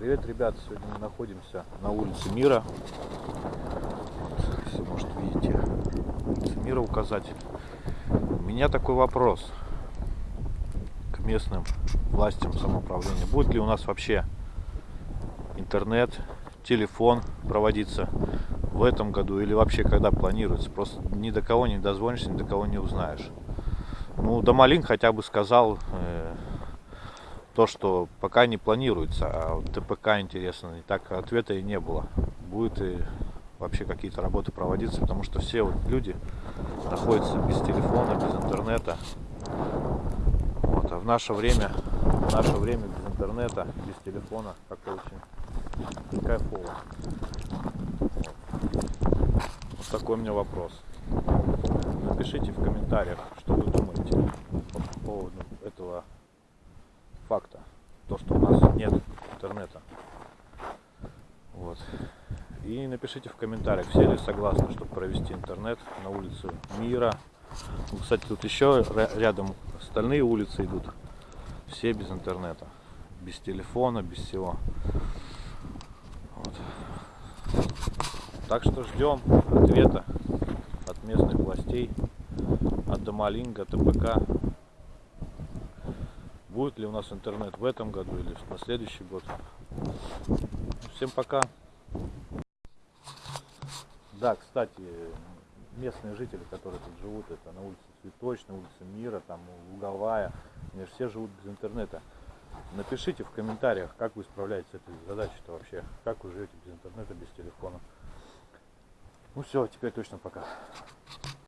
Привет, ребят! Сегодня мы находимся на улице Мира. Если, может, видите, улица Мира указатель. У меня такой вопрос к местным властям самоуправления. Будет ли у нас вообще интернет, телефон проводиться в этом году или вообще когда планируется? Просто ни до кого не дозвонишься, ни до кого не узнаешь. Ну, Домалин хотя бы сказал, э, то, что пока не планируется, а ТПК интересно, и так ответа и не было. Будет и вообще какие-то работы проводиться, потому что все вот люди находятся без телефона, без интернета. Вот, а в наше время, в наше время без интернета, без телефона как-то очень кайфово. Вот. вот такой у меня вопрос. Напишите в комментариях, что вы думаете по поводу этого факта. То, что у нас нет интернета. Вот. И напишите в комментариях, все ли согласны, чтобы провести интернет на улице Мира. Ну, кстати, тут еще рядом остальные улицы идут. Все без интернета. Без телефона, без всего. Вот. Так что ждем ответа от местных властей, от Домалинга, ТПК. Будет ли у нас интернет в этом году или на следующий год. Всем пока. Да, кстати, местные жители, которые тут живут, это на улице Цветочной, улице Мира, там Луговая, они же все живут без интернета. Напишите в комментариях, как вы справляетесь с этой задачей-то вообще, как вы живете без интернета, без телефона. Ну все, теперь точно пока.